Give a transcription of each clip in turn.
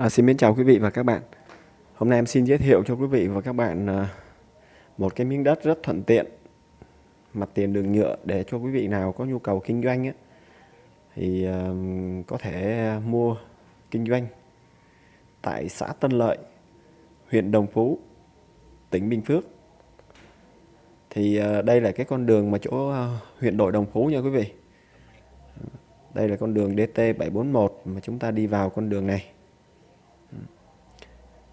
À, xin mến chào quý vị và các bạn. Hôm nay em xin giới thiệu cho quý vị và các bạn à, một cái miếng đất rất thuận tiện, mặt tiền đường nhựa để cho quý vị nào có nhu cầu kinh doanh ấy, thì à, có thể mua kinh doanh tại xã Tân Lợi, huyện Đồng Phú, tỉnh Bình Phước. Thì à, đây là cái con đường mà chỗ huyện đội Đồng Phú nha quý vị. Đây là con đường DT741 mà chúng ta đi vào con đường này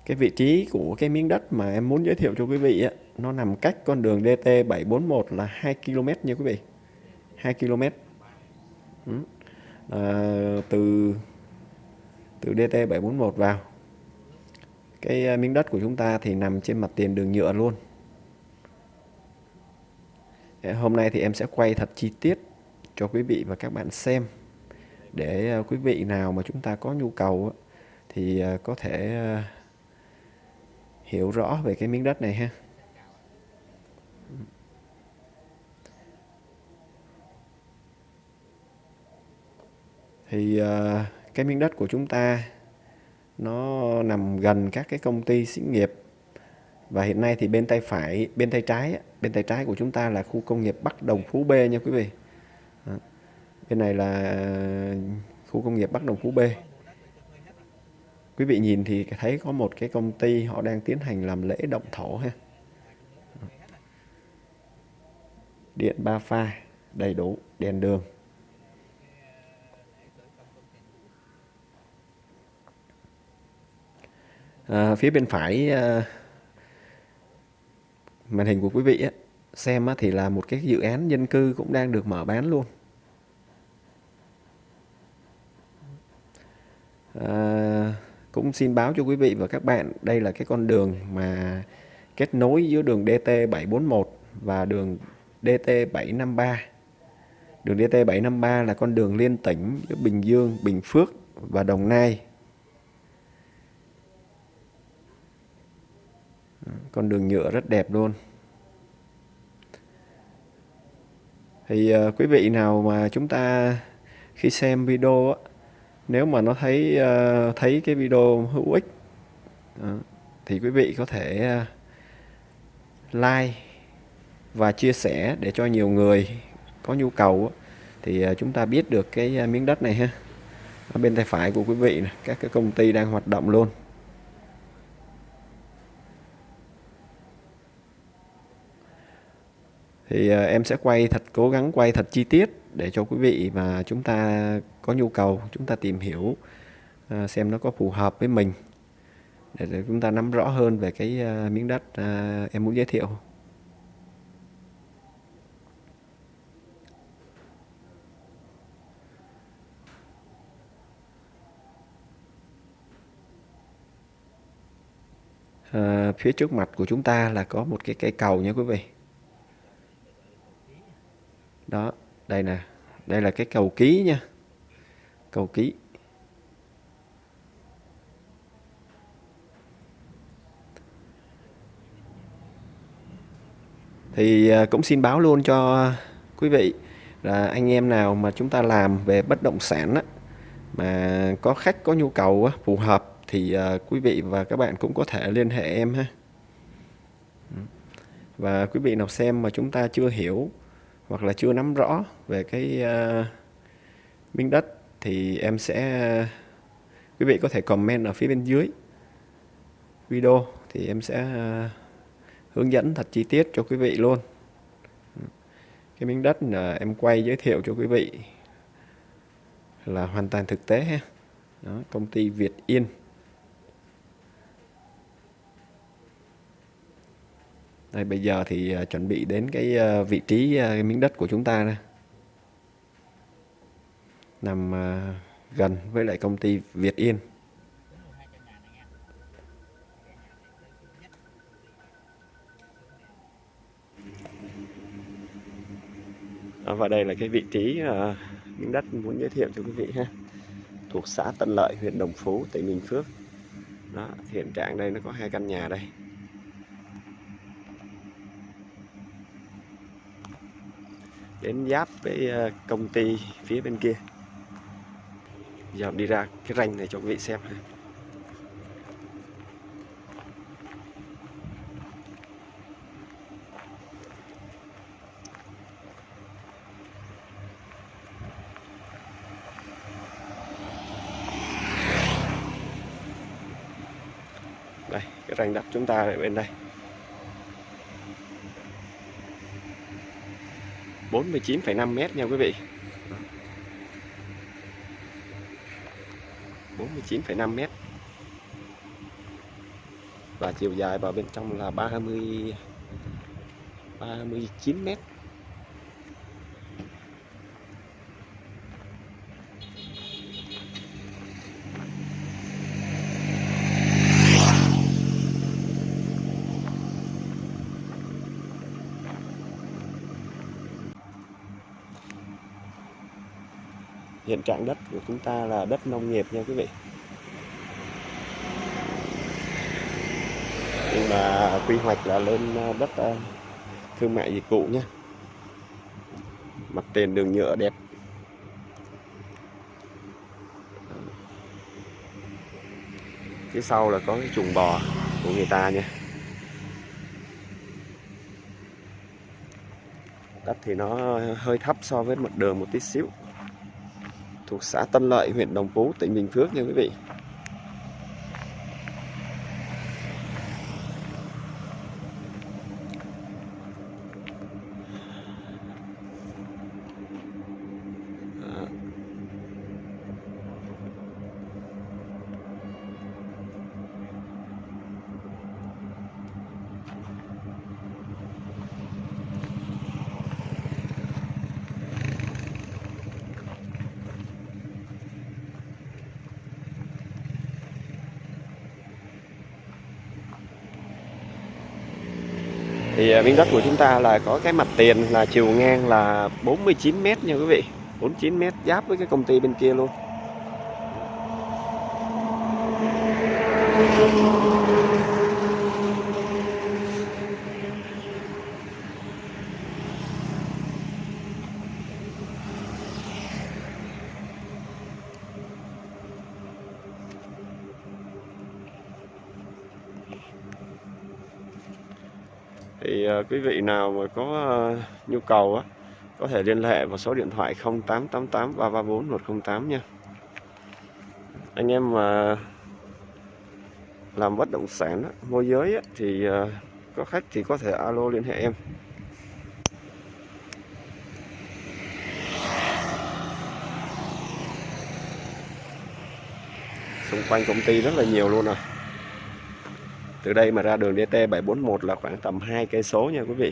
cái vị trí của cái miếng đất mà em muốn giới thiệu cho quý vị á, nó nằm cách con đường DT741 là 2 km nha quý vị. 2 km ừ. à, từ từ DT741 vào. Cái à, miếng đất của chúng ta thì nằm trên mặt tiền đường nhựa luôn. Hôm nay thì em sẽ quay thật chi tiết cho quý vị và các bạn xem. Để à, quý vị nào mà chúng ta có nhu cầu thì à, có thể hiểu rõ về cái miếng đất này ha. Thì uh, cái miếng đất của chúng ta nó nằm gần các cái công ty xí nghiệp. Và hiện nay thì bên tay phải bên tay trái bên tay trái của chúng ta là khu công nghiệp Bắc Đồng Phú B nha quý vị. Đó. bên này là khu công nghiệp Bắc Đồng Phú B quý vị nhìn thì thấy có một cái công ty họ đang tiến hành làm lễ động thổ ha. Điện ba pha đầy đủ đèn đường. À, phía bên phải à, màn hình của quý vị á, xem á, thì là một cái dự án dân cư cũng đang được mở bán luôn. À, cũng xin báo cho quý vị và các bạn đây là cái con đường mà kết nối giữa đường DT741 và đường DT753 đường DT753 là con đường liên tỉnh giữa Bình Dương, Bình Phước và Đồng Nai. Con đường nhựa rất đẹp luôn. Thì uh, quý vị nào mà chúng ta khi xem video á, nếu mà nó thấy uh, thấy cái video hữu ích uh, thì quý vị có thể uh, like và chia sẻ để cho nhiều người có nhu cầu thì uh, chúng ta biết được cái uh, miếng đất này ha. Ở bên tay phải của quý vị này, các cái công ty đang hoạt động luôn. Thì uh, em sẽ quay thật cố gắng quay thật chi tiết để cho quý vị mà chúng ta có nhu cầu chúng ta tìm hiểu uh, xem nó có phù hợp với mình. Để, để chúng ta nắm rõ hơn về cái uh, miếng đất uh, em muốn giới thiệu. À, phía trước mặt của chúng ta là có một cái cây cầu nha quý vị đó đây nè. Đây là cái cầu ký nha. Cầu ký. Thì à, cũng xin báo luôn cho quý vị là anh em nào mà chúng ta làm về bất động sản á, mà có khách có nhu cầu á, phù hợp thì à, quý vị và các bạn cũng có thể liên hệ em ha. Và quý vị nào xem mà chúng ta chưa hiểu hoặc là chưa nắm rõ về cái uh, miếng đất thì em sẽ quý vị có thể comment ở phía bên dưới video thì em sẽ uh, hướng dẫn thật chi tiết cho quý vị luôn. Cái miếng đất là em quay giới thiệu cho quý vị là hoàn toàn thực tế ha. Đó, công ty Việt Yên. Đây, bây giờ thì à, chuẩn bị đến cái à, vị trí à, cái miếng đất của chúng ta đây. nằm gần với lại công ty Việt Yên. Và đây là cái vị trí uh, miếng đất muốn giới thiệu cho quý vị ha thuộc xã Tân Lợi huyện Đồng Phú tỉnh Bình Phước đó hiện trạng đây nó có hai căn nhà đây đến giáp với ờ, công ty phía bên kia. Giờ đi ra cái ranh này cho quý vị xem ha. Đây, cái ranh đặt chúng ta ở bên đây. 49,5 mét nha quý vị. 49,5 mét. Và chiều dài vào bên trong là 30 39 mét. Hiện trạng đất của chúng ta là đất nông nghiệp nha quý vị. Nhưng mà quy hoạch là lên à, đất à, thương mại dịch vụ nhé mặt tiền đường nhựa đẹp. Phía sau là có cái chuồng bò của người ta nha. Đất thì nó hơi thấp so với mặt đường một tí xíu thuộc xã Tân Lợi, huyện Đồng Phú, tỉnh Bình Phước nha quý vị. Thì à, miếng đất của chúng ta là có cái mặt tiền là chiều ngang là 49 mét nha quý vị 49 mét giáp với cái công ty bên kia luôn. Ờ, quý vị nào mà có ờ, nhu cầu á có thể liên hệ vào số điện thoại 0888 334 108 nha. Anh em mà làm bất động sản á, môi giới á, thì ờ, có khách thì có thể alo liên hệ em. Xung quanh công ty rất là nhiều luôn à từ đây mà ra đường DT 741 là khoảng tầm 2 cây số nha quý vị.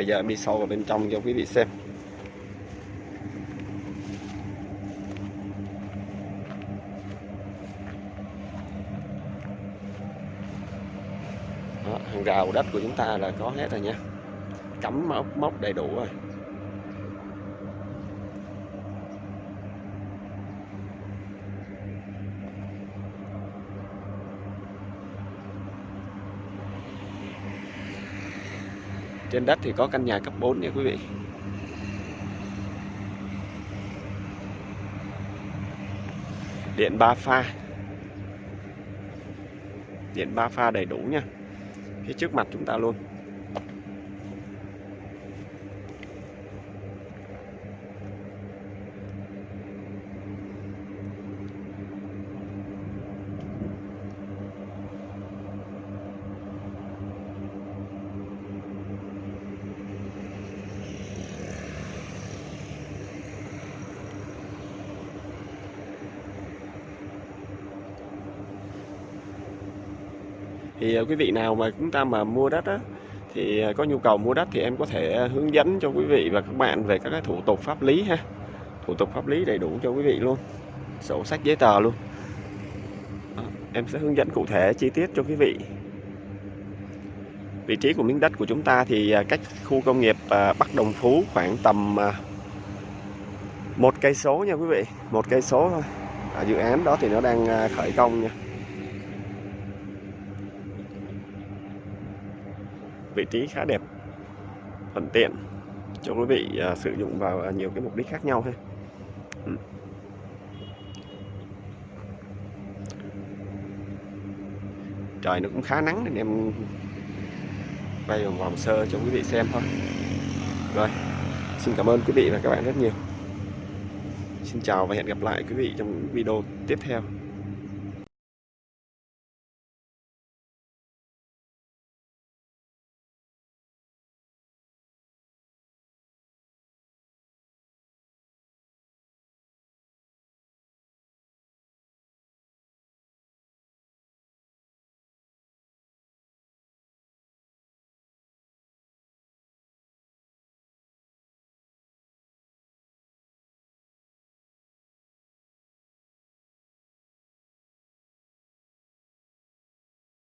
Bây giờ em đi sâu vào bên trong cho quý vị xem. Đó, hàng rào đất của chúng ta là có hết rồi nha. Cắm móc móc đầy đủ rồi. Trên đất thì có căn nhà cấp 4 nha quý vị. Điện ba pha. Điện ba pha đầy đủ nha. Phía trước mặt chúng ta luôn. Thì ờ, quý vị nào mà chúng ta mà mua đất á, thì ờ, có nhu cầu mua đất thì em có thể hướng dẫn cho quý vị và các bạn về các cái thủ tục pháp lý ha. Thủ tục pháp lý đầy đủ cho quý vị luôn sổ sách giấy tờ luôn. Em sẽ hướng dẫn cụ thể chi tiết cho quý vị. Vị trí của miếng đất của chúng ta thì ờ, cách khu công nghiệp Bắc Đồng Phú khoảng tầm một cây số nha quý vị một cây số thôi. À, dự án đó thì nó đang khởi công nha. Vị trí khá đẹp thuận tiện cho quý vị à, sử dụng vào à, nhiều cái mục đích khác nhau ha. Ừ. trời nó cũng khá nắng nên em quay vòng vòng sơ cho quý vị xem thôi. Rồi xin cảm ơn quý vị và các bạn rất nhiều. Xin chào và hẹn gặp lại quý vị trong những video tiếp theo.